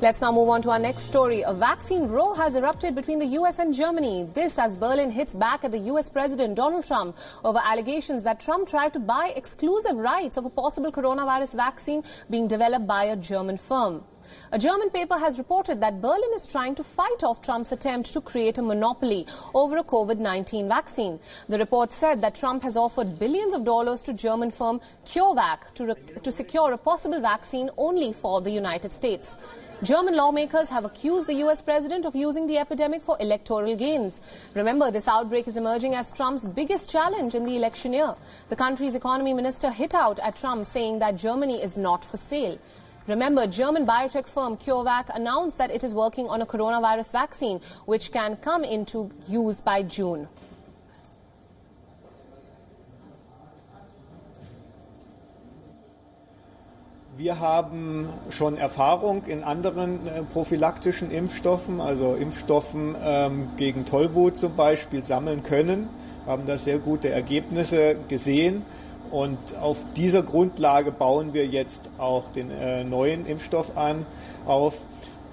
Let's now move on to our next story. A vaccine row has erupted between the US and Germany. This as Berlin hits back at the US President Donald Trump over allegations that Trump tried to buy exclusive rights of a possible coronavirus vaccine being developed by a German firm. A German paper has reported that Berlin is trying to fight off Trump's attempt to create a monopoly over a COVID-19 vaccine. The report said that Trump has offered billions of dollars to German firm CureVac to, to secure a possible vaccine only for the United States. German lawmakers have accused the US president of using the epidemic for electoral gains. Remember, this outbreak is emerging as Trump's biggest challenge in the election year. The country's economy minister hit out at Trump saying that Germany is not for sale. Remember, German biotech firm CureVac announced that it is working on a coronavirus vaccine which can come into use by June. Wir haben schon Erfahrung in anderen äh, prophylaktischen Impfstoffen, also Impfstoffen ähm, gegen Tollwut zum Beispiel, sammeln können, haben da sehr gute Ergebnisse gesehen. Und auf dieser Grundlage bauen wir jetzt auch den äh, neuen Impfstoff an, auf.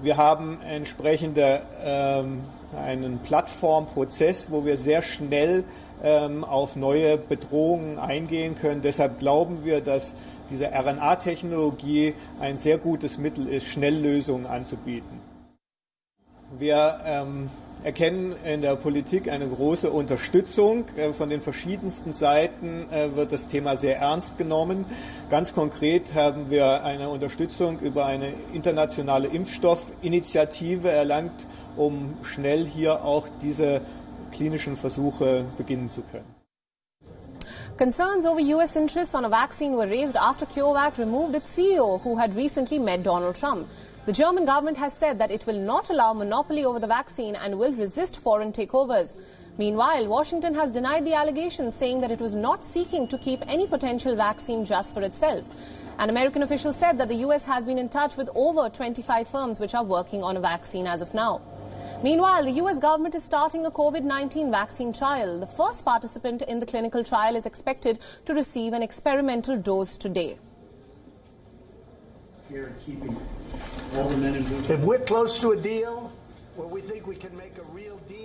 Wir haben entsprechende ähm, einen Plattformprozess, wo wir sehr schnell ähm, auf neue Bedrohungen eingehen können. Deshalb glauben wir, dass diese RNA-Technologie ein sehr gutes Mittel ist, Schnelllösungen anzubieten. Wir ähm, erkennen in der Politik eine große Unterstützung. Äh, von den verschiedensten Seiten äh, wird das Thema sehr ernst genommen. Ganz konkret haben wir eine Unterstützung über eine internationale Impfstoffinitiative erlangt, um schnell hier auch diese klinischen Versuche beginnen zu können. Concerns over U.S. interests on a vaccine were raised after CureVac removed its CEO, who had recently met Donald Trump. The German government has said that it will not allow monopoly over the vaccine and will resist foreign takeovers. Meanwhile, Washington has denied the allegations, saying that it was not seeking to keep any potential vaccine just for itself. An American official said that the U.S. has been in touch with over 25 firms which are working on a vaccine as of now. Meanwhile, the US government is starting a COVID 19 vaccine trial. The first participant in the clinical trial is expected to receive an experimental dose today. Here, keeping all the men and women. If we're close to a deal where we think we can make a real deal.